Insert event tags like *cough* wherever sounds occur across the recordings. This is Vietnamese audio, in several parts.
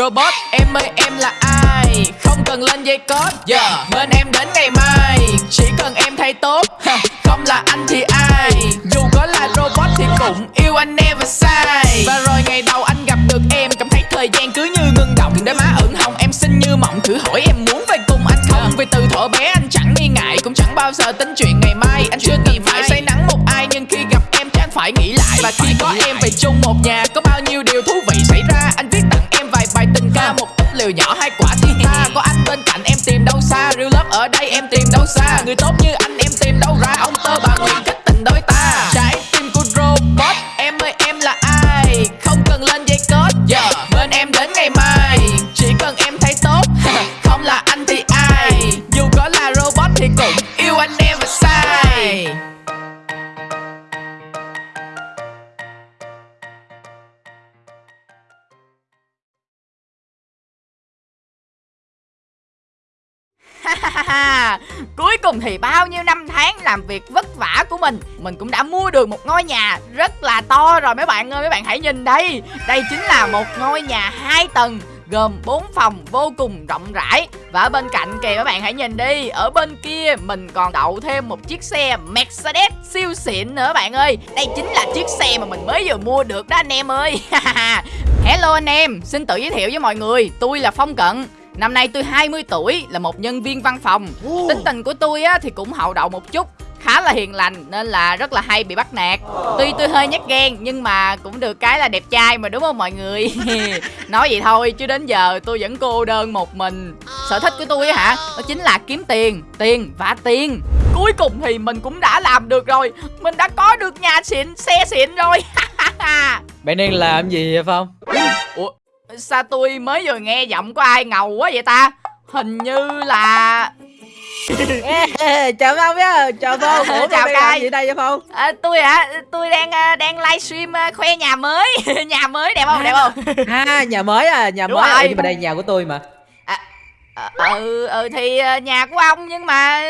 robot em ơi em là ai? Không cần lên dây code yeah. Bên em đến ngày mai. Chỉ cần em thay tốt Không là anh thì ai? Dù có là robot thì cũng yêu anh never sai Và rồi ngày đầu anh gặp được em Cảm thấy thời gian cứ như ngưng động. Đôi má ửng hồng em xinh như mộng. Thử hỏi em muốn về cùng anh không? Vì từ thuở bé anh chẳng nghi ngại Cũng chẳng bao giờ tính chuyện ngày mai. Anh chưa từng phải say nắng một ai Nhưng khi gặp em chắc anh phải nghĩ lại. Và khi có em về chung một nhà Có bao nhiêu nhỏ hai quả thiên tha Có anh bên cạnh em tìm đâu xa. Real love ở đây em tìm đâu xa. Người tốt như anh em tìm đâu ra. Ông tơ bà nguyện kết tình đôi ta. Cuối cùng thì bao nhiêu năm tháng làm việc vất vả của mình Mình cũng đã mua được một ngôi nhà rất là to rồi mấy bạn ơi Mấy bạn hãy nhìn đây. Đây chính là một ngôi nhà hai tầng gồm 4 phòng vô cùng rộng rãi. Và ở bên cạnh kìa các bạn hãy nhìn đi Ở bên kia mình còn đậu thêm một chiếc xe Mercedes siêu xịn nữa bạn ơi. Đây chính là chiếc xe mà mình mới vừa mua được đó anh em ơi. *laughs* Hello anh em, xin tự giới thiệu với mọi người Tôi là Phong Cận. Năm nay tôi 20 tuổi, là một nhân viên văn phòng. Tính tình của tôi á, thì cũng hậu đậu một chút khá là hiền lành nên là rất là hay bị bắt nạt. Tuy tôi hơi nhát ghen nhưng mà cũng được cái là đẹp trai mà đúng không mọi người? *laughs* Nói vậy thôi chứ đến giờ tôi vẫn cô đơn một mình. Sở thích của tôi á hả đó chính là kiếm tiền tiền và tiền. Cuối cùng thì mình cũng đã làm được rồi mình đã có được nhà xịn xe xịn rồi. *laughs* Bạn đang làm gì vậy Phong? ủa sao tôi mới vừa nghe giọng của ai ngầu quá vậy ta? Hình như là chào Phong nhá, chào Phong. *laughs* Ủa Chào làm gì đây vậy Phong? à, tôi hả? Tôi đang à, đang livestream à, khoe nhà mới. *laughs* Nhà mới đẹp không? Đẹp không? À, nhà mới à, nhà Đúng mới. Rồi. Nhưng mà đây nhà của tôi mà ừ ừ thì à, nhà của ông nhưng mà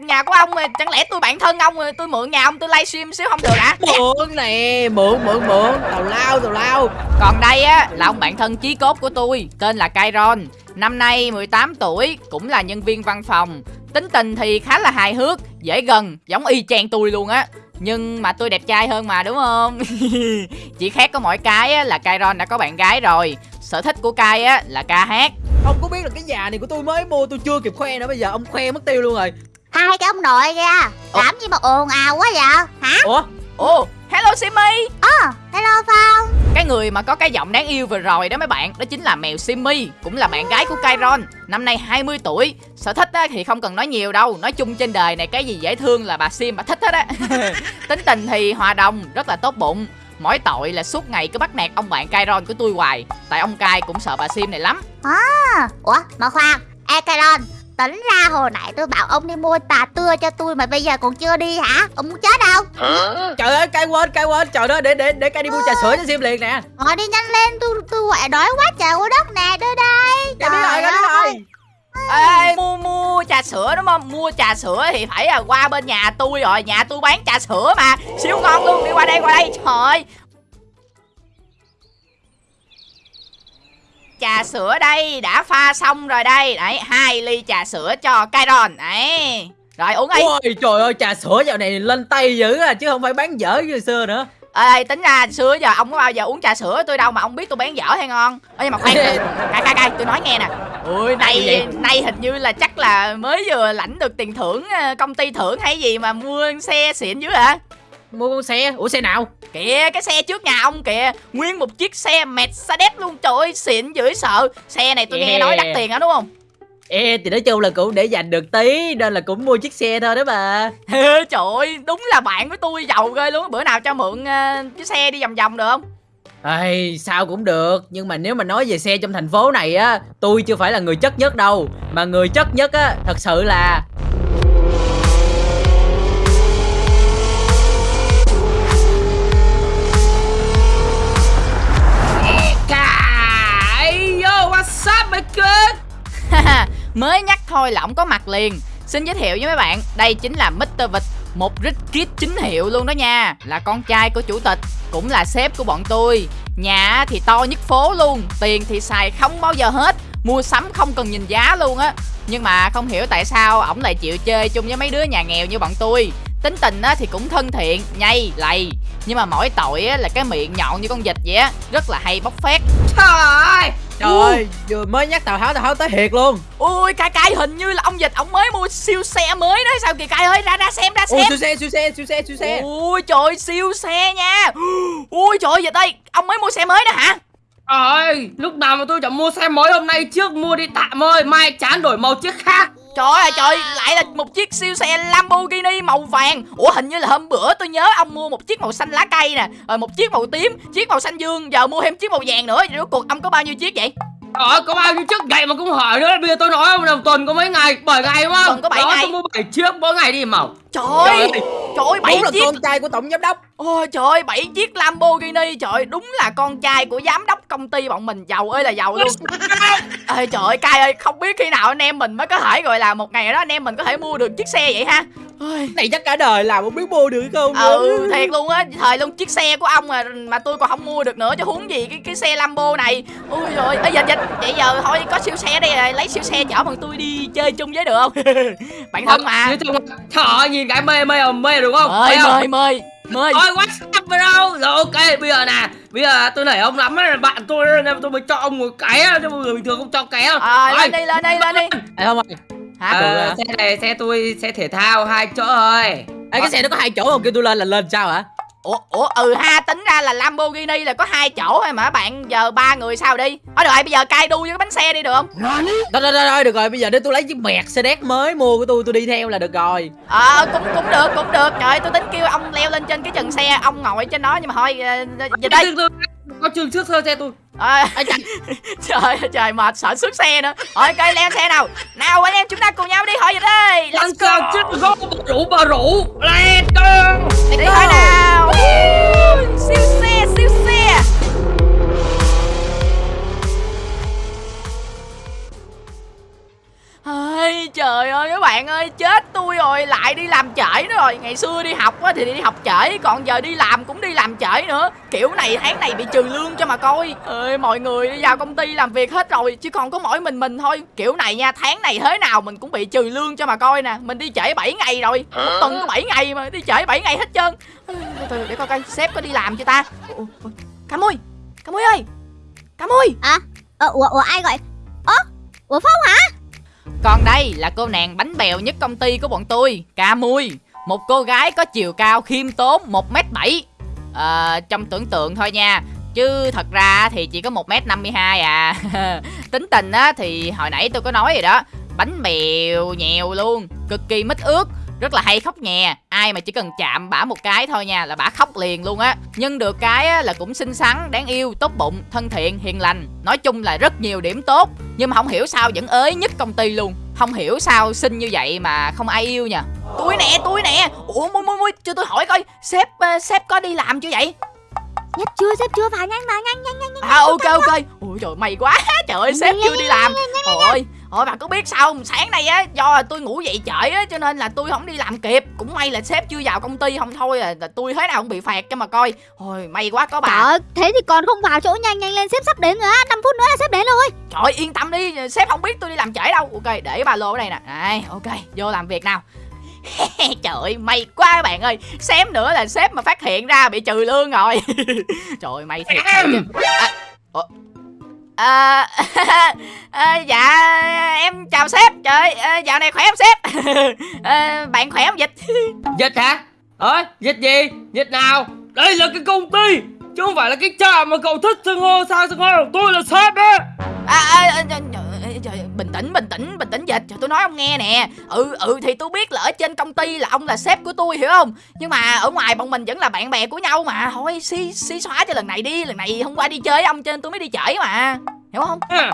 nhà của ông mà chẳng lẽ tôi bạn thân ông rồi tôi mượn nhà ông tôi livestream xíu không được hả? Mượn nè, mượn, mượn, mượn Tào lao, tào lao. Còn đây á là ông bạn thân chí cốt của tôi tên là Kairon năm nay 18 tuổi cũng là nhân viên văn phòng. Tính tình thì khá là hài hước dễ gần giống y chang tôi luôn á. Nhưng mà tôi đẹp trai hơn mà đúng không? *laughs* Chỉ khác có mỗi cái á, là Kairon đã có bạn gái rồi. Sở thích của Kai á là ca hát Ông có biết là cái nhà này của tôi mới mua tôi chưa kịp khoe nữa Bây giờ ông khoe mất tiêu luôn rồi. Hai cái ông nội kìa Làm gì mà ồn ào quá vậy? Hả? Ủa, ồ. Hello Simmy. Ờ Hello Phong. Cái người mà có cái giọng đáng yêu vừa rồi đó mấy bạn Đó chính là mèo Simmy Cũng là bạn gái của Kairon Năm nay 20 tuổi Sở thích á, thì không cần nói nhiều đâu Nói chung trên đời này cái gì dễ thương là bà Sim bà thích hết á. *laughs* *laughs* Tính tình thì hòa đồng Rất là tốt bụng Mỗi tội là suốt ngày cứ bắt nạt ông bạn Kairon của tôi hoài. Tại ông Kai cũng sợ bà Sim này lắm. À, Ủa mà khoan. Ê Caron Tính ra hồi nãy tôi bảo ông đi mua tà tưa cho tôi Mà bây giờ còn chưa đi hả? Ông muốn chết đâu? Trời ơi, cay quên, cay quên. Trời ơi, để, để, để cay đi mua trà sữa cho Sim liền nè. Ngồi đi nhanh lên Tôi tôi quẹ đói quá trời quá đất nè Đưa đây. Cay biết rồi, biết rồi Ê, mua mua trà sữa đúng không? Mua trà sữa thì phải là qua bên nhà tôi rồi. Nhà tôi bán trà sữa mà. Siêu ngon luôn, đi qua đây, qua đây. Trời ơi. Trà sữa đây, đã pha xong rồi đây. Đấy, hai ly trà sữa cho Kairon. Đấy. Rồi uống đi. Ôi trời ơi, trà sữa dạo này lên tay dữ à Chứ không phải bán dở như xưa nữa. Ê, tính ra xưa giờ ông có bao giờ uống trà sữa tôi đâu mà ông biết tôi bán dở hay ngon. Ê, nhưng mà khoan Cay cay cay, tôi nói nghe nè. Ui, Nay, nay hình như là chắc là mới vừa lãnh được tiền thưởng ờ, Công ty thưởng hay gì mà mua xe xịn dữ hả? Mua con xe, ủa xe nào? Kìa cái xe trước nhà ông kìa. Nguyên một chiếc xe Mercedes luôn. Trời ơi xịn dữ sợ. Xe này tôi nghe Yeah. nói đắt tiền hả đúng không Ê, thì nói chung là cũng để dành được tí Nên là cũng mua chiếc xe thôi đó bà. *laughs* Trời ơi đúng là bạn của tôi giàu ghê luôn Bữa nào cho mượn ờ, chiếc xe đi vòng vòng được không? Ây, sao cũng được Nhưng mà nếu mà nói về xe trong thành phố này á Tôi chưa phải là người chất nhất đâu. Mà người chất nhất á, thật sự là Cái Yo, what's up my good *laughs* Mới nhắc thôi là ổng có mặt liền. Xin giới thiệu với mấy bạn Đây chính là Mr. Vịt Một rich kid chính hiệu luôn đó nha. Là con trai của chủ tịch Cũng là sếp của bọn tôi. Nhà thì to nhất phố luôn Tiền thì xài không bao giờ hết Mua sắm không cần nhìn giá luôn á. Nhưng mà không hiểu tại sao ổng lại chịu chơi chung với mấy đứa nhà nghèo như bọn tôi. Tính tình á thì cũng thân thiện, nhây, lầy. Nhưng mà mỗi tội á là cái miệng nhọn như con vịt vậy á Rất là hay bóc phét. Trời ơi! Trời ơi vừa mới nhắc Tào Tháo Tào Tháo tới thiệt luôn. Ui cay cay hình như là ông vịt ổng mới mua siêu xe mới đó. Sao kìa cay ơi ra ra xem ra Ui xem. siêu xe siêu xe siêu xe siêu xe. Ui trời siêu xe nha. Ui trời vịt ơi Ông mới mua xe mới đó hả? Ơi lúc nào mà tôi chẳng mua xe mới hôm nay trước mua đi tạm ơi mai chán đổi màu chiếc khác Trời ơi, trời, lại là một chiếc siêu xe Lamborghini màu vàng. Ủa, hình như là hôm bữa tôi nhớ ông mua một chiếc màu xanh lá cây nè, Rồi một chiếc màu tím, Chiếc màu xanh dương, Giờ mua thêm chiếc màu vàng nữa. Rốt cuộc ông có bao nhiêu chiếc vậy? Trời ơi, có bao nhiêu chiếc vậy mà cũng hỏi nữa Bây giờ tôi nói đầu tuần có mấy ngày 7 ngày đúng không Tuần có bảy Đó, ngày. tôi mua 7 chiếc mỗi ngày đi màu Trời Trời ơi. Trời ơi bảy Đúng là chiếc con trai của tổng giám đốc Ôi trời ơi bảy chiếc Lamborghini Trời ơi, đúng là con trai của giám đốc công ty bọn mình Giàu ơi là giàu luôn *laughs* Ê trời ơi cay ơi Không biết khi nào anh em mình mới có thể gọi là Một ngày đó anh em mình có thể mua được chiếc xe vậy ha. Này chắc cả đời làm không biết mua được không ừ thiệt luôn á thời luôn chiếc xe của ông mà mà tôi còn không mua được nữa chứ huống gì cái cái xe Lambo này. Ui rồi ơi dịch dịch vậy giờ thôi có siêu xe đây rồi lấy siêu xe chở bằng tôi đi chơi chung với được không? *laughs* Bạn thân mà. Không ơi, nhìn cái mê mê mê đúng không? Mời không? mời mời mời. Ôi WhatsApp vào đâu? Rồi ok bây giờ nè Bây giờ tôi nể ông lắm á Bạn tôi nên tôi mới cho ông một cái á Chứ người bình thường không cho cái đâu à, lên đi lên đi lên đi. Ê không ơi hả? Ờ, Xe này xe tôi xe thể thao hai chỗ thôi Ê cái xe nó có hai chỗ không? Kêu tôi lên là lên sao hả? Ủa ủa ừ ha tính ra là Lamborghini là có hai chỗ thôi mà. Bạn giờ ba người sao đi? Thôi được rồi bây giờ cai đu với cái bánh xe đi được không? Thôi thôi thôi thôi, được rồi. Bây giờ để tôi lấy chiếc Mercedes mới mua của tôi tôi đi theo là được rồi. Ờ cũng cũng được cũng được. Trời tôi tính kêu ông leo lên trên cái trần xe ông ngồi trên đó nhưng mà thôi ờ, dịch đây Có trường trước sơ xe tôi à, *laughs* trời. ơi, trời mệt sợ xuất xe nữa. Thôi cây leo xe nào. Nào anh em chúng ta cùng nhau đi. Hỏi dịch đây let's go. chết gốc bà rủ bà rủ. Let's go. Đi thôi nào. Siêu xe siêu xe Ôi, trời ơi các bạn ơi chết tôi rồi lại đi làm trễ nữa rồi. Ngày xưa đi học á thì đi học trễ còn giờ đi làm cũng đi làm trễ nữa. Kiểu này tháng này bị trừ lương cho mà coi. Ơi mọi người đi vào công ty làm việc hết rồi chỉ còn có mỗi mình mình thôi. Kiểu này nha tháng này thế nào mình cũng bị trừ lương cho mà coi nè. Mình đi trễ 7 ngày rồi một tuần có 7 ngày mà đi trễ 7 ngày hết trơn. Từ từ để coi coi sếp có đi làm chưa ta? Ủa, ủa, cà mui cà mui ơi cà mui À ờ, ủa, ủa ai gọi? Ơ Ủa Phong hả còn đây là cô nàng bánh bèo nhất công ty của bọn tôi Ca Mui. Một cô gái có chiều cao khiêm tốn 1m7 à, ờ, Trong tưởng tượng thôi nha. Chứ thật ra thì chỉ có 1m52 à. *laughs* Tính tình á thì hồi nãy tôi có nói rồi đó. Bánh bèo nhèo luôn Cực kỳ mít ướt rất là hay khóc nhè. Ai mà chỉ cần chạm bả một cái thôi nha là bả khóc liền luôn á. Nhưng được cái á, là cũng xinh xắn đáng yêu tốt bụng thân thiện hiền lành. Nói chung là rất nhiều điểm tốt. Nhưng mà không hiểu sao vẫn ới nhất công ty luôn. Không hiểu sao xinh như vậy mà không ai yêu nha tôi nè tôi nè. Ủa mui mui mui cho tôi hỏi coi sếp ờ, sếp có đi làm chưa vậy? Sếp chưa sếp chưa. Vào nhanh vào nhanh nhanh nhanh nhanh. À ok ok. Ui trời may quá. *laughs* Trời ơi sếp chưa đi làm. ôi ôi bà có biết sao không? Sáng nay á do tôi ngủ dậy trễ á cho nên là tôi không đi làm kịp. Cũng may là sếp chưa vào công ty không thôi là, là tôi thế nào cũng bị phạt cho mà coi. Ôi may quá có bà. Trời ơi, thế thì còn không vào chỗ nhanh nhanh lên sếp sắp đến rồi á. 5 phút nữa là sếp đến rồi. Trời ơi, yên tâm đi, sếp không biết tôi đi làm trễ đâu. Ok, để ba lô ở đây nè. Đây, ok, vô làm việc nào. *laughs* Trời ơi, may quá các bạn ơi. Xém nữa là sếp mà phát hiện ra bị trừ lương rồi. *laughs* Trời ơi, may thiệt. À, ủa? À, à, *laughs* Dạ, em chào sếp. Trời à, dạo này khỏe không sếp? À, *laughs* Bạn khỏe không dịch? *laughs* Dịch hả? Ơi dịch gì? Dịch nào? Đây là cái công ty Chứ không phải là cái trà mà cậu thích xưng hô sao xưng hô Tôi là sếp á à, à, à, à, trời, bình tĩnh bình tĩnh bình tĩnh dịch cho tôi nói ông nghe nè. Ừ ừ thì tôi biết là ở trên công ty là ông là sếp của tôi hiểu không? Nhưng mà ở ngoài bọn mình vẫn là bạn bè của nhau mà. Thôi xí xí xóa cho lần này đi. Lần này hôm qua đi chơi ông trên tôi mới đi trễ mà. Hiểu không? À,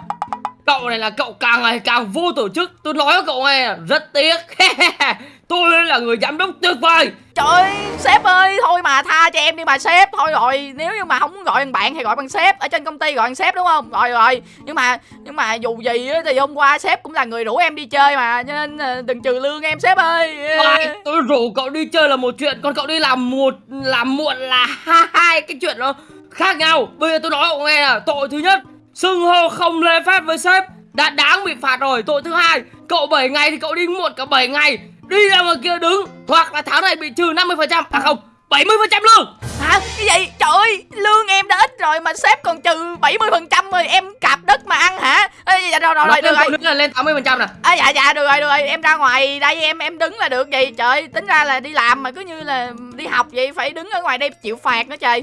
Cậu này là cậu càng ngày càng vô tổ chức. Tôi nói với cậu nghe rất tiếc. *laughs* Tôi là người giám đốc tuyệt vời. Trời ơi, sếp ơi thôi mà tha cho em đi mà sếp. Thôi rồi nếu như mà không muốn gọi bằng bạn thì gọi bằng sếp. Ở trên công ty gọi bằng sếp đúng không? Rồi rồi. Nhưng mà nhưng mà dù gì á, thì hôm qua sếp cũng là người rủ em đi chơi mà cho nên ờ, đừng trừ lương em sếp ơi. Ai, Tôi rủ cậu đi chơi là một chuyện Còn cậu đi làm một làm muộn là hai cái chuyện đó khác nhau. Bây giờ tôi nói cậu nghe là tội thứ nhất xưng hô không lễ phép với sếp. Đã đáng bị phạt rồi. Tội thứ hai cậu 7 ngày thì cậu đi muộn cả 7 ngày đi ra ngoài kia đứng. Hoặc là tháng này bị trừ 50% à không 70% lương Hả? Cái gì? Trời ơi, lương em đã ít rồi mà sếp còn trừ 70% rồi Em cạp đất mà ăn hả? Ê, dạ, rồi, rồi, rồi, được rồi. lên, lên, lên 80% nè. À, Dạ, dạ, được rồi, được rồi. Em ra ngoài đây em em đứng là được gì? Trời tính ra là đi làm mà cứ như là đi học vậy Phải đứng ở ngoài đây chịu phạt nữa trời.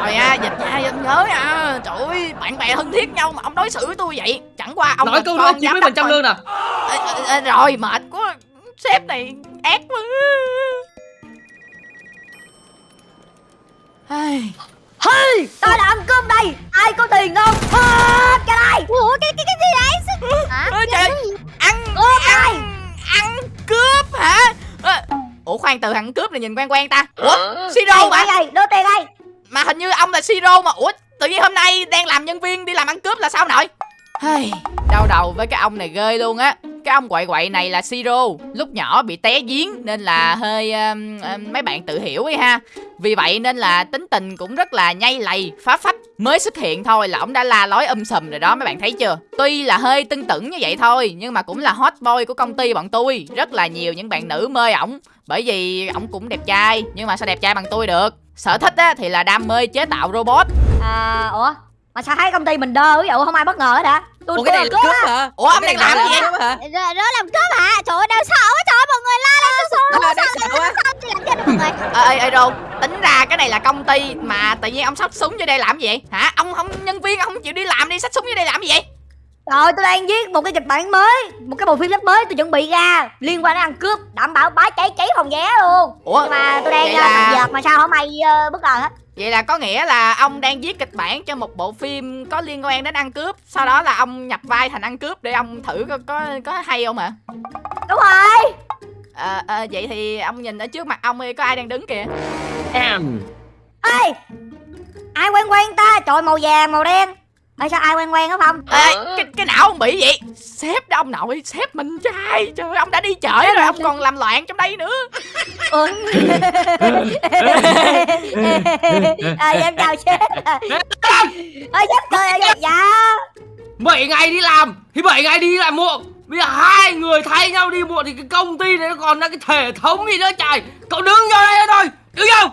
Rồi à, dịch nha, anh nhớ à Trời ơi, bạn bè thân thiết nhau mà ông đối xử tôi vậy Chẳng qua ông nói là câu đốc 90% thôi. lương nè. Ê, ê, Rồi, mệt quá Sếp này ác quá. Ai, Hey, tôi là ăn cơm đây Ai có tiền không? Hết cái đây Ủa cái cái cái gì đấy Hả? Ôi trời. ăn Cướp ai? ăn cướp hả? Ủa khoan từ ăn cướp này nhìn quen quen ta. Ủa siro mà. đây đưa tiền đây. Mà hình như ông là siro mà. Ủa tự nhiên hôm nay đang làm nhân viên đi làm ăn cướp là sao nội? Hey, đau đầu với cái ông này ghê luôn á cái ông quậy quậy này là siro lúc nhỏ bị té giếng nên là hơi um, um, mấy bạn tự hiểu ấy ha. Vì vậy nên là tính tình cũng rất là nhây lầy phá phách mới xuất hiện thôi là ông đã la lối um sùm rồi đó mấy bạn thấy chưa? Tuy là hơi tưng tửng như vậy thôi nhưng mà cũng là hot boy của công ty bọn tôi rất là nhiều những bạn nữ mê ổng. Bởi vì ổng cũng đẹp trai nhưng mà sao đẹp trai bằng tôi được? Sở thích á thì là đam mê chế tạo robot. À ủa? Mà sao thấy công ty mình đơ ví dụ không ai bất ngờ hết hả? Ủa cái này là cướp hả? ủa ông đang này làm gì? vậy hả? Đó làm cướp hả? Trời ơi đau sợ quá trời ơi, mọi người la lên tôi Ờ, sợ quá. Sao chị làm chết mọi người? Ê ê ê đâu tính ra cái này là công ty mà tự nhiên ông xách súng vô đây làm gì? Vậy hả? Ông không nhân viên ông không chịu đi làm đi xách súng vô đây làm gì vậy? Rồi tôi đang viết một cái kịch bản mới Một cái bộ phim sắp mới tôi chuẩn bị ra Liên quan đến ăn cướp Đảm bảo bá cháy cháy phòng vé luôn. Ủa? Nhưng mà tôi đang vậy uh, là- là... mà sao không ai uh, bất ngờ hết vậy là có nghĩa là ông đang viết kịch bản cho một bộ phim có liên quan đến ăn cướp. Sau đó là ông nhập vai thành ăn cướp để ông thử có có, có hay không hả Đúng rồi. Ờ, ờ, vậy thì ông nhìn ở trước mặt ông đi có ai đang đứng kìa? Em. Ê Ai quen quen ta? Trời màu vàng màu đen Ê sao ai quen quen hả Phong? Ê, cái, cái não ông bị vậy. Sếp đó ông nội sếp mình trai trời ông đã đi chợ rồi ông còn làm loạn trong đây nữa. Ừ. à, em chào sếp. Ê sếp cười dạ, dạ. 7 ngày đi làm. Thì 7 ngày đi làm muộn. Bây giờ hai người thay nhau đi muộn thì cái công ty này nó còn là cái hệ thống gì nữa trời. Cậu đứng vô đây thôi. Đứng vô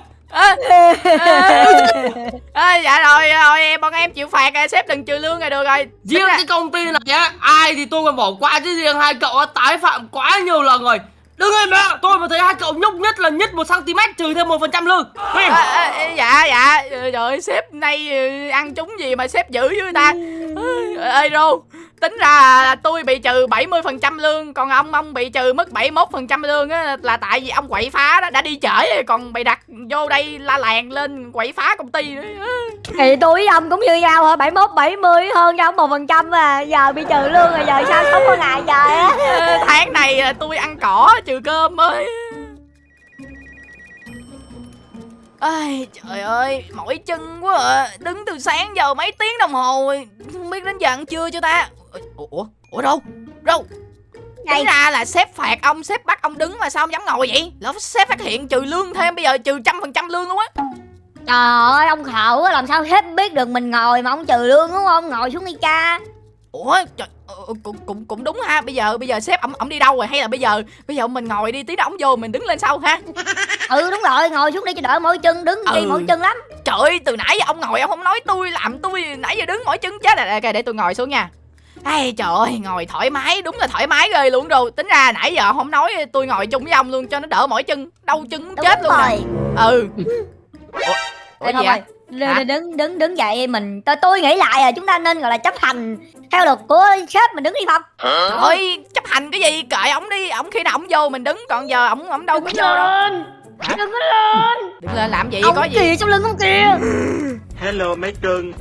Ê, dạ rồi rồi em bọn em chịu phạt rồi sếp đừng trừ lương rồi được rồi. Riêng ra- cái công ty này á ai thì tôi còn bỏ qua chứ riêng hai cậu á tái phạm quá nhiều lần rồi. Đứng im đó tôi mà thấy hai cậu nhúc nhất là nhất một cm trừ thêm một phần trăm lương. Ê, ê, dạ dạ. Trời ơi, sếp nay ờ, ăn trúng gì mà sếp dữ với người ta? Ê rô tính ra là tôi bị trừ 70% lương còn ông ông bị trừ mất 71% lương á là tại vì ông quậy phá đó đã đi trễ còn bày đặt vô đây la làng lên quậy phá công ty nữa Thì tôi với ông cũng như nhau hả 71, 70 hơn cho ông 1% à Giờ bị trừ lương rồi giờ sao sống có ngày trời á *laughs* Ờ, tháng này là tôi ăn cỏ trừ cơm ơi Ai, trời ơi, mỏi chân quá à. Đứng từ sáng giờ mấy tiếng đồng hồ rồi. Không biết đến giờ ăn trưa chưa ta Ủa, ủa, ủa đâu, đâu? Tính ra là sếp phạt ông, sếp bắt ông đứng mà sao ông dám ngồi vậy? Lỡ sếp phát hiện trừ lương thêm, bây giờ trừ trăm phần trăm lương luôn á. Trời ơi ông khổ quá làm sao sếp biết được mình ngồi mà ông trừ lương đúng không? Ngồi xuống đi cha. Ủa, trời, ờ, ờ, cũng, cũng, cũng đúng ha. Bây giờ bây giờ sếp ông, ông đi đâu rồi? Hay là bây giờ bây giờ mình ngồi đi tí nữa ông vô mình đứng lên sau ha. Ừ đúng rồi ngồi xuống đi cho đỡ mỏi chân đứng Ừ. mỏi chân lắm. Trời ơi, từ nãy giờ ông ngồi ông không nói tôi làm tôi nãy giờ đứng mỏi chân chết. Rồi. Ok, để tôi ngồi xuống nha. Ai trời ơi, ngồi thoải mái, đúng là thoải mái ghê luôn rồi. Tính ra nãy giờ không nói tôi ngồi chung với ông luôn cho nó đỡ mỏi chân, đau chân muốn Đúng chết luôn nè. rồi Ừ. Ủa, ủa Ê, gì vậy? đứng, Hả? đứng đứng đứng dậy mình tôi, tôi nghĩ lại là chúng ta nên gọi là chấp hành theo luật của sếp mình đứng đi Trời ơi, chấp hành cái gì? Kệ ổng đi, ổng khi nào ổng vô mình đứng, còn giờ ổng ổng đâu có vô đâu. Hả? đừng có lên Đừng lên làm gì ông có gì. kìa trong lưng ông kìa *laughs* Hello mấy cưng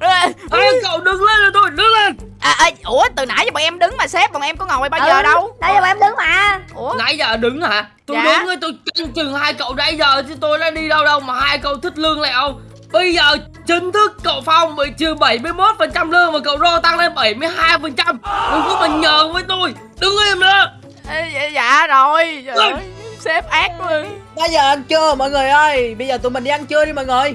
Ê, hai cậu đứng lên rồi tôi đứng lên. À, à, ủa từ nãy giờ bọn em đứng mà sếp bọn em có ngồi bao giờ Ừ, đâu. Nãy giờ bọn em đứng mà. Ủa? nãy giờ đứng hả? Tôi Dạ. đứng rồi tôi canh chừng hai cậu nãy giờ chứ tôi đã đi đâu đâu mà hai cậu thích lương lại ông bây giờ chính thức cậu phong bị trừ 71 phần trăm lương mà cậu rô tăng lên 72 phần trăm. Đừng có mà nhờn với tôi. Đứng im nữa Ê, dạ, dạ rồi. Trời ơi, sếp ác quá. Bây giờ ăn trưa mọi người ơi. Bây giờ tụi mình đi ăn trưa đi mọi người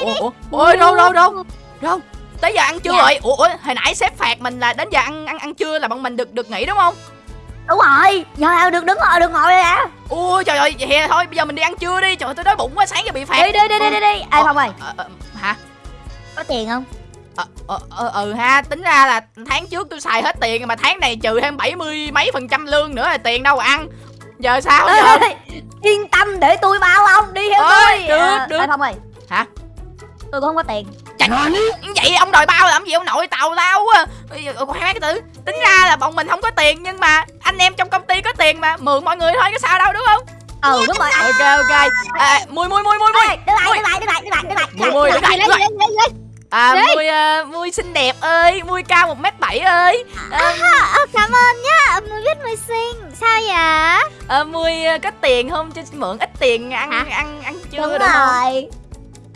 ủa? Ủa ôi đâu đâu đâu? Đâu? Tới giờ ăn trưa Dạ. rồi ủa, ủa hồi nãy sếp phạt mình là đến giờ ăn ăn ăn trưa là bọn mình được được nghỉ đúng không? Đúng rồi. Giờ được đứng ngồi được ngồi rồi à? Ui trời ơi vậy thôi bây giờ mình đi ăn trưa đi. Trời ơi tôi đói bụng quá sáng giờ bị phạt. Đi đi đi đi đi đi. Ê Ờ. Phong ơi. Ờ, ờ, hả? Có tiền không? Ờ, ờ, ờ, ừ ha tính ra là tháng trước tôi xài hết tiền mà tháng này trừ thêm 70 mấy phần trăm lương nữa là tiền đâu mà ăn giờ sao giờ? Ê, Yên tâm để tôi bao ông Đi theo tôi. được, Ờ, được. Ê Phong ơi. Hả? Tôi cũng không có tiền. Trời vậy ông đòi bao làm gì? Ông nội tàu lao quá. Khoan cái tử tính ra là bọn mình không có tiền nhưng mà anh em trong công ty có tiền mà. Mượn mọi người thôi có sao đâu đúng không? Ừ đúng rồi. Ok ok. À, mui mui mui mui mui Đứng lại đứng lại đứng lại đứng lại đứng lại. Mui, mui, đứng lại, đứng lại. à, mui à, mui xinh đẹp ơi. Mui cao một mét bảy ơi. À, Cảm ơn nhá. Mùi biết à, mui à, có tiền không? Cho mượn ít tiền ăn Hả? ăn ăn chưa Đúng được không? rồi.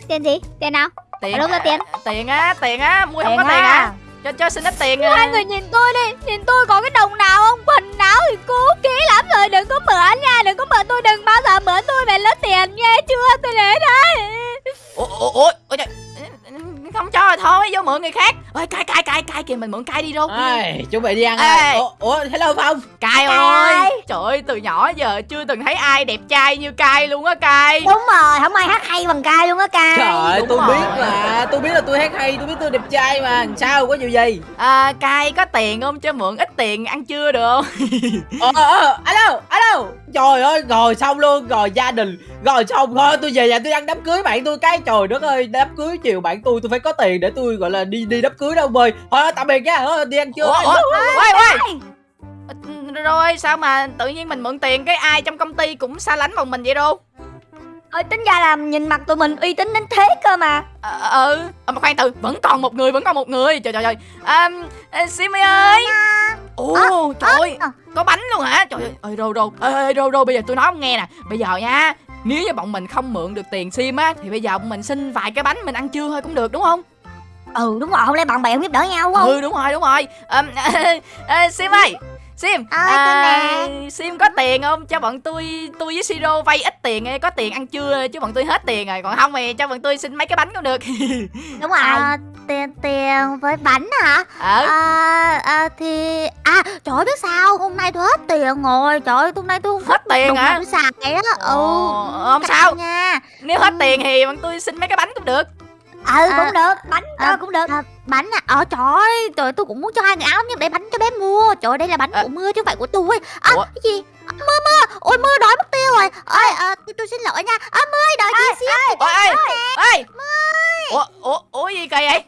Tiền gì? Tiền nào? Tiền đâu ra tiền? tiền á tiền á mui không có tiền à cho cho xin ít tiền Hai à. người nhìn tôi đi. Nhìn tôi có cái đồng nào không? Quần áo thì cũ kỹ lắm rồi. Đừng có mượn nha Đừng có mượn tôi Đừng bao giờ mượn tôi về lấy tiền nghe chưa Tôi để đây. Ủa ủa ủa ủa. Không cho rồi thôi vô mượn người khác. Ơi cai cai cai cai kìa mình mượn cai đi đâu Ê, chuẩn bị đi ăn Ê. rồi ủa, ủa hello phong cai Cai ơi. Trời ơi từ nhỏ giờ chưa từng thấy ai đẹp trai như cai luôn á cai Đúng rồi Không ai hát hay bằng cai luôn á cai trời ơi tôi rồi. biết mà tôi biết là tôi hát hay tôi biết tôi đẹp trai mà. Sao có chuyện gì? À, cai có tiền không? Cho mượn ít tiền ăn trưa được không? *laughs* Ờ ờ alo alo trời ơi rồi xong luôn rồi gia đình rồi xong thôi tôi về nhà tôi ăn đám cưới bạn tôi cái. Trời đất ơi đám cưới chiều bạn tôi tôi phải có tiền để tôi gọi là đi đi đám cưới đâu bơi thôi tạm biệt nha. Thôi, đi ăn trưa quay rồi sao mà tự nhiên mình mượn tiền cái ai trong công ty cũng xa lánh bọn mình vậy đâu Ơi tính ra là nhìn mặt tụi mình uy tín đến thế cơ mà. Ờ ừ. À, mà khoan từ vẫn còn một người vẫn còn một người. Trời trời trời. À, Simi ơi. ồ trời ơi. à. có bánh luôn hả? Trời ơi ơi rô rô. Ơi ơi, rô rô bây giờ tôi nói ông nghe nè. Bây giờ nha nếu như bọn mình không mượn được tiền sim á thì bây giờ bọn mình xin vài cái bánh mình ăn trưa thôi cũng được đúng không? Ừ đúng rồi. Không lẽ bạn bè không giúp đỡ nhau không? Ừ đúng rồi đúng rồi. À, à, *laughs* sim ơi sim Ơi, tôi nè. sim có tiền không? Cho bọn tôi tôi với siro vay ít tiền có tiền ăn trưa chứ bọn tôi hết tiền rồi còn không thì cho bọn tôi xin mấy cái bánh cũng được. *laughs* Đúng rồi À, tiền tiền với bánh hả? ờ À, à thì à trời ơi biết sao? Hôm nay tôi hết tiền rồi trời ơi hôm nay tôi không hết tiền hả? để xài á. Ừ không sao? nha. Nếu hết tiền thì bọn tôi xin mấy cái bánh cũng được Ừ À, cũng được Bánh à, ờ, cũng được. à, bánh à? Ờ trời ơi trời ơi, tôi cũng muốn cho hai người áo nhưng để bánh cho bé mua. Trời ơi, đây là bánh À. của mưa chứ không phải của tôi. À, Ủa? cái gì? Mưa mưa. Ôi mưa đói mất tiêu rồi. Ơi à, tôi, tôi xin lỗi nha. À, mưa ơi, đợi chị xíu ôi ê ê. ủa ủa ủa gì kỳ vậy?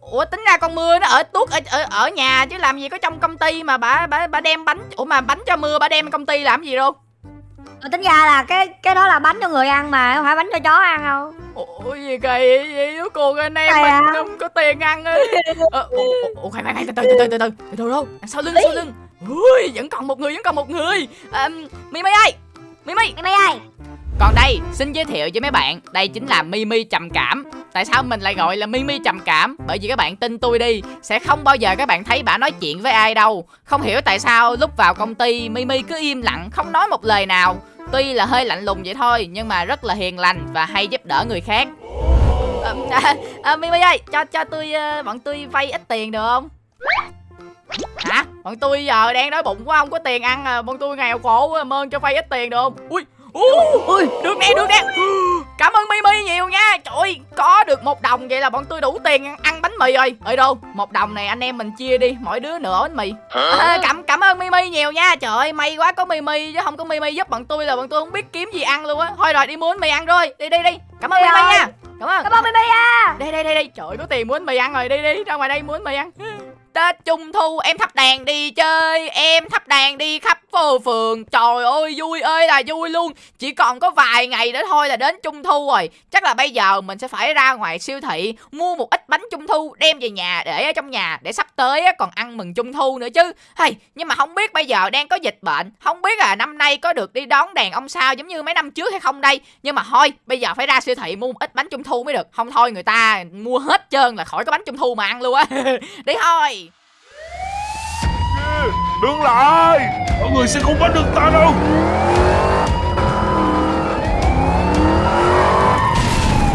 Ủa tính ra con mưa nó ở tuốt ở, ở ở nhà chứ làm gì có trong công ty mà bà bà bà đem bánh ủa mà bánh cho mưa bà đem công ty làm gì đâu mà tính ra là cái cái đó là bánh cho người ăn mà không phải bánh cho chó ăn đâu. Ủa gì kỳ vậy? Đứa cô anh em mình à? không có tiền ăn ấy. Ờ, ủa, ủa khoan khoan từ từ từ từ từ từ. Từ đâu? À, sau lưng sau lưng. Ui vẫn còn một người vẫn còn một người. À, mi mi ơi! Mi mi! Mi mi ơi! Còn đây, xin giới thiệu với mấy bạn, đây chính là mi mi trầm cảm. Tại sao mình lại gọi là mi mi trầm cảm? Bởi vì các bạn tin tôi đi, sẽ không bao giờ các bạn thấy bà nói chuyện với ai đâu. Không hiểu tại sao lúc vào công ty mi mi cứ im lặng, không nói một lời nào. Tuy là hơi lạnh lùng vậy thôi, nhưng mà rất là hiền lành và hay giúp đỡ người khác. *laughs* À, à, à, Mimi ơi, cho cho tôi ờ, bọn tôi vay ít tiền được không? Hả? Bọn tôi giờ đang đói bụng quá không có tiền ăn à, bọn tôi nghèo khổ quá, mơn cho vay ít tiền được không? Ui, ui, được nè, được nè. Cảm ơn Mimi nhiều nha. Trời ơi, có được một đồng vậy là bọn tôi đủ tiền ăn, ăn bánh mì rồi. Ở đâu? Một đồng này anh em mình chia đi, mỗi đứa nửa bánh mì. À, cảm cảm ơn Mimi nhiều nha. Trời ơi, may quá có Mimi chứ không có Mimi giúp bọn tôi là bọn tôi không biết kiếm gì ăn luôn á. Thôi rồi đi mua bánh mì ăn rồi. Đi đi đi. Cảm ơn Mimi nha. Cảm ơn. Cảm ơn Mimi à Đây đây đây đây. Trời ơi, có tiền mua bánh mì ăn rồi. Đi đi, ra ngoài đây mua bánh mì ăn. Tết Trung Thu, em thắp đèn đi chơi, Em thắp đèn đi khắp phố phường. Trời ơi, vui ơi, là vui luôn. Chỉ còn có vài ngày nữa thôi là đến Trung Thu rồi. Chắc là bây giờ mình sẽ phải ra ngoài siêu thị, Mua một ít bánh Trung Thu, đem về nhà để ở trong nhà Để sắp tới còn ăn mừng Trung Thu nữa chứ. Hay Nhưng mà không biết bây giờ đang có dịch bệnh. Không biết là năm nay có được đi đón đèn ông sao giống như mấy năm trước hay không đây. Nhưng mà thôi, bây giờ phải ra siêu thị mua một ít bánh Trung Thu mới được. Không thôi, người ta mua hết trơn là khỏi có bánh Trung Thu mà ăn luôn á. *laughs* Đi thôi đứng lại Mọi người sẽ không bắt được ta đâu.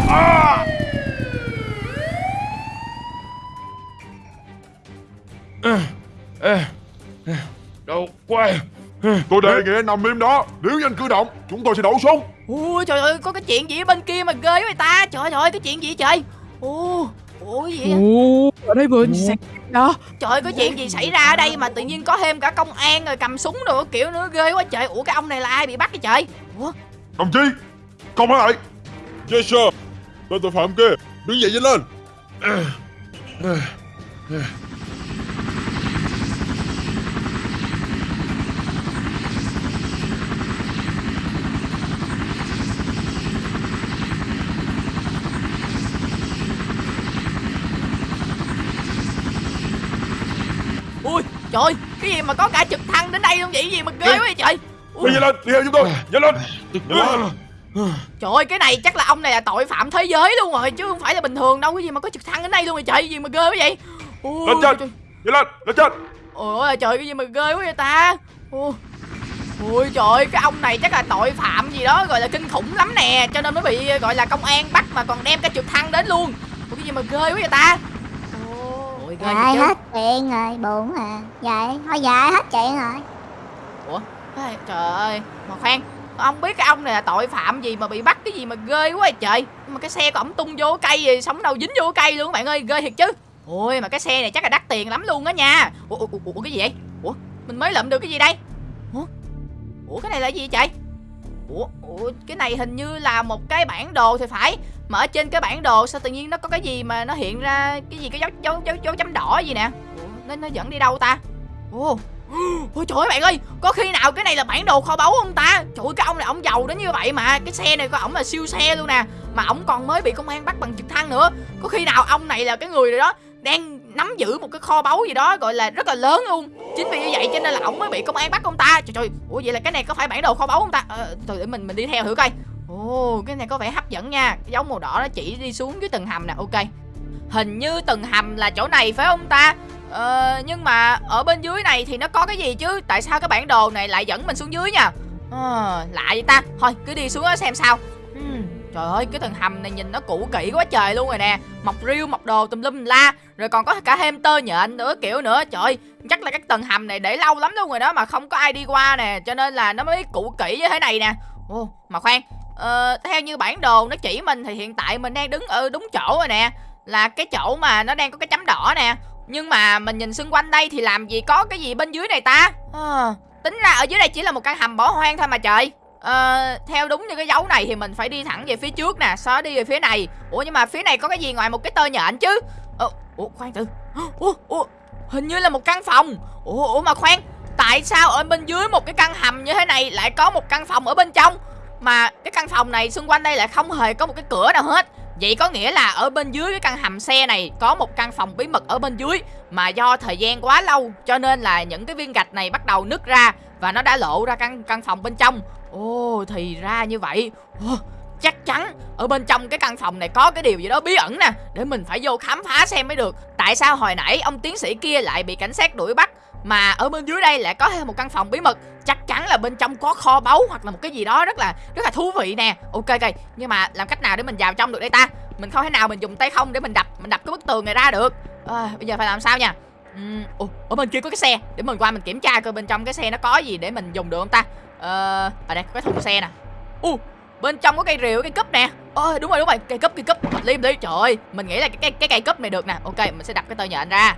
À. à! à! Đâu quay Tôi đề nghị nằm im đó. Nếu anh cử động, Chúng tôi sẽ đổ súng Ôi trời ơi, Có cái chuyện gì ở bên kia mà ghê với người ta? Trời ơi, Cái chuyện gì vậy trời? Ồ Ủa gì vậy? Ồ, ở đây vừa xảy đó. Trời ơi có chuyện gì xảy ra ở đây mà tự nhiên có thêm cả công an rồi cầm súng đồ kiểu nữa ghê quá trời. Ủa cái ông này là ai bị bắt vậy trời? Ủa? Đồng chí Công hãy lại Yes sir. Tên tội phạm kia Đứng dậy nhanh lên Ui trời ơi, cái gì mà có cả trực thăng đến đây luôn vậy? Gì mà ghê quá vậy trời? Đi nhanh lên Đi theo chúng tôi Nhanh lên. Trời ơi cái này chắc là ông này là tội phạm thế giới luôn rồi Chứ không phải là bình thường đâu. Cái gì mà có trực thăng đến đây luôn rồi trời? Gì mà ghê quá vậy? Ui, Lên trên. trời. Nhanh lên Lên trên. Ôi trời cái gì mà ghê quá vậy ta? Ôi, Ôi trời ơi, cái ông này chắc là tội phạm gì đó gọi là kinh khủng lắm nè. Cho nên mới bị gọi là công an bắt mà còn đem cả trực thăng đến luôn. Ủa cái gì mà ghê quá vậy ta Ôi ghê Dài vậy hết chuyện rồi, buồn à. Dài, thôi dài hết chuyện rồi. Ê, Trời ơi Mà khoan Ông biết cái ông này là tội phạm gì mà bị bắt cái gì mà ghê quá vậy trời. Mà cái xe của ổng tung vô cây gì Sống đâu dính vô cây luôn các bạn ơi Ghê thiệt chứ. Ôi mà cái xe này chắc là đắt tiền lắm luôn á nha. Ủa, ủa, ủa, ủa cái gì vậy? Ủa mình mới lượm được cái gì đây? Ủa? Ủa cái này là gì vậy trời Ủa, ủa cái này hình như là một cái bản đồ thì phải. Mà ở trên cái bản đồ sao tự nhiên nó có cái gì mà nó hiện ra Cái gì cái dấu dấu dấu, dấu chấm đỏ gì nè? Ủa nó, nó dẫn đi đâu ta? Ủa Ôi trời ơi bạn ơi Có khi nào cái này là bản đồ kho báu không ta? Trời ơi cái ông này ông giàu đến như vậy mà Cái xe này của ổng là siêu xe luôn nè. Mà ổng còn mới bị công an bắt bằng trực thăng nữa. Có khi nào ông này là cái người rồi đó Đang nắm giữ một cái kho báu gì đó Gọi là rất là lớn luôn. Chính vì như vậy cho nên là ổng mới bị công an bắt ông ta. Trời trời Ủa vậy là cái này có phải bản đồ kho báu không ta? À, từ để mình mình đi theo thử coi. Ồ cái này có vẻ hấp dẫn nha. Cái dấu màu đỏ nó chỉ đi xuống dưới tầng hầm nè Ok. Hình như tầng hầm là chỗ này phải không ta? Ờ, nhưng mà ở bên dưới này thì nó có cái gì chứ? Tại sao cái bản đồ này lại dẫn mình xuống dưới nha? Ờ, lạ vậy ta. Thôi cứ đi xuống đó xem sao. Trời ơi cái tầng hầm này nhìn nó cũ kỹ quá trời luôn rồi nè. Mọc riêu mọc đồ tùm lum la. Rồi còn có cả thêm tơ nhện nữa kiểu nữa. Trời chắc là các tầng hầm này để lâu lắm luôn rồi đó Mà không có ai đi qua nè. Cho nên là nó mới cũ kỹ như thế này nè. Ồ mà khoan. Ờ, Theo như bản đồ nó chỉ mình thì hiện tại mình đang đứng ở đúng chỗ rồi nè. Là cái chỗ mà nó đang có cái chấm đỏ nè. Nhưng mà mình nhìn xung quanh đây thì làm gì có cái gì bên dưới này ta? À, Tính ra ở dưới đây chỉ là một căn hầm bỏ hoang thôi mà trời. Ờ, theo đúng như cái dấu này thì mình phải đi thẳng về phía trước nè Sau đó đi về phía này. Ủa nhưng mà phía này có cái gì ngoài một cái tơ nhện chứ? Ờ, Ủa khoan từ. Ủa, ủa, hình như là một căn phòng. Ủa, ủa mà khoan Tại sao ở bên dưới một cái căn hầm như thế này lại có một căn phòng ở bên trong Mà cái căn phòng này xung quanh đây lại không hề có một cái cửa nào hết? Vậy có nghĩa là ở bên dưới cái căn hầm xe này có một căn phòng bí mật ở bên dưới Mà do thời gian quá lâu cho nên là những cái viên gạch này bắt đầu nứt ra Và nó đã lộ ra căn căn phòng bên trong. Ồ thì ra như vậy. Ồ, Chắc chắn ở bên trong cái căn phòng này có cái điều gì đó bí ẩn nè Để mình phải vô khám phá xem mới được. Tại sao hồi nãy ông tiến sĩ kia lại bị cảnh sát đuổi bắt Mà ở bên dưới đây lại có thêm một căn phòng bí mật? Chắc chắn là bên trong có kho báu hoặc là một cái gì đó rất là rất là thú vị nè. Ok ok Nhưng mà làm cách nào để mình vào trong được đây ta? Mình không thể nào mình dùng tay không để mình đập Mình đập cái bức tường này ra được. À, Bây giờ phải làm sao nha? Uhm, ở bên kia có cái xe để mình qua mình kiểm tra coi bên trong cái xe nó có gì để mình dùng được không ta? Ờ ở đây có cái thùng xe nè. U bên trong có cây rìu cây cúp nè. Ôi đúng rồi đúng rồi cây cúp cây cúp. Hợp đi trời ơi mình nghĩ là cái cái cái cây cúp này được nè. Ok mình sẽ đập cái tơ nhện ra.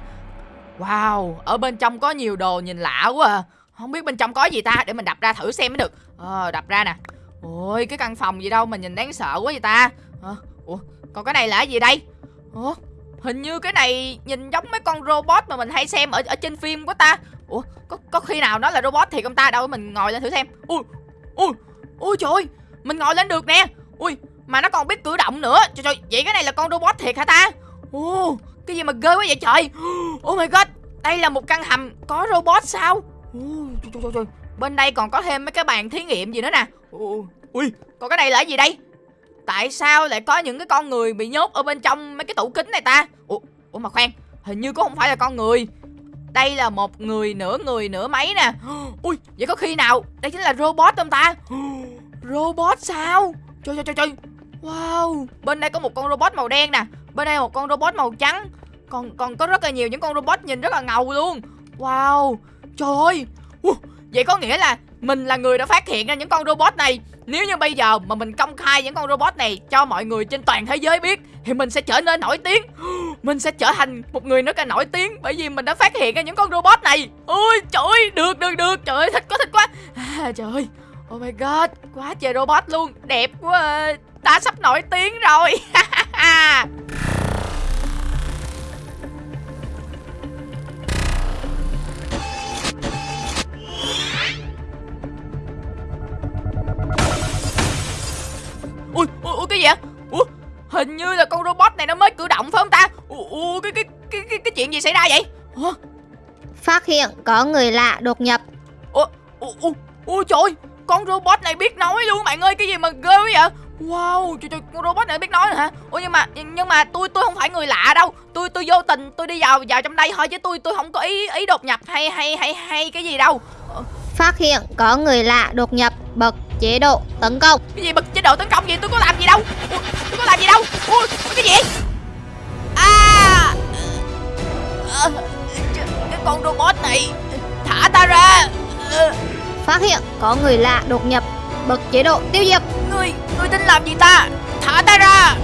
Wow ở bên trong có nhiều đồ nhìn lạ quá à. Không biết bên trong có gì ta? Để mình đập ra thử xem mới được. Ờ đập ra nè. Ôi cái căn phòng gì đâu mà nhìn đáng sợ quá vậy ta. Ờ, ủa còn cái này là cái gì đây? Ủa hình như cái này nhìn giống mấy con robot mà mình hay xem ở ở trên phim của ta. Ủa có khi nào nó là robot thì ông ta đâu mình ngồi lên thử xem. Ui ui ui trời ơi mình ngồi lên được nè. Ui mà nó còn biết cử động nữa. Trời trời vậy cái này là con robot thiệt hả ta? Ô cái gì mà ghê quá vậy trời? *gasps* Oh my god đây là một căn hầm có robot sao? Ui trời, trời, trời, bên đây còn có thêm mấy cái bàn thí nghiệm gì nữa nè. Ui còn cái này là gì đây? Tại sao lại có những cái con người bị nhốt ở bên trong mấy cái tủ kính này ta? Ủa, ủa mà khoan hình như cũng không phải là con người đây là một người nửa người nửa máy nè. Ui vậy có khi nào? Đây chính là robot không ta? Robot sao? Trời trời trời trời. Wow bên đây có một con robot màu đen nè. Bên đây một con robot màu trắng. Còn còn có rất là nhiều những con robot nhìn rất là ngầu luôn. Wow trời ơi. Uh, Vậy có nghĩa là mình là người đã phát hiện ra những con robot này. Nếu như bây giờ mà mình công khai những con robot này cho mọi người trên toàn thế giới biết Thì mình sẽ trở nên nổi tiếng. *gasps* Mình sẽ trở thành một người nữa cả nổi tiếng Bởi vì mình đã phát hiện ra những con robot này. Ôi trời ơi, được được được. Trời ơi thích quá thích quá. À, Trời ơi. Oh my god Quá trời robot luôn. Đẹp quá. À. Ta sắp nổi tiếng rồi. *laughs* ui ui ui cái gì vậy ui hình như là con robot này nó mới cử động phải không ta ui, ui cái, cái cái cái cái chuyện gì xảy ra vậy ủa Phát hiện có người lạ đột nhập ui ui ui ui trời con robot này biết nói luôn bạn ơi cái gì mà ghê vậy Wow, trời, trời, con robot này biết nói rồi hả? Ủa nhưng mà nhưng mà tôi tôi không phải người lạ đâu. Tôi tôi vô tình tôi đi vào vào trong đây thôi chứ tôi tôi không có ý ý đột nhập hay hay hay hay cái gì đâu. Phát hiện có người lạ đột nhập Bật chế độ tấn công. Cái gì bật chế độ tấn công gì tôi có làm gì đâu? Ui, Tôi có làm gì đâu? Ui, cái gì À! Ờ, Cái con robot này Thả ta ra. Ờ, Phát hiện có người lạ đột nhập Bật chế độ tiêu diệt. Ngươi, ngươi tính làm gì ta? Thả ta ra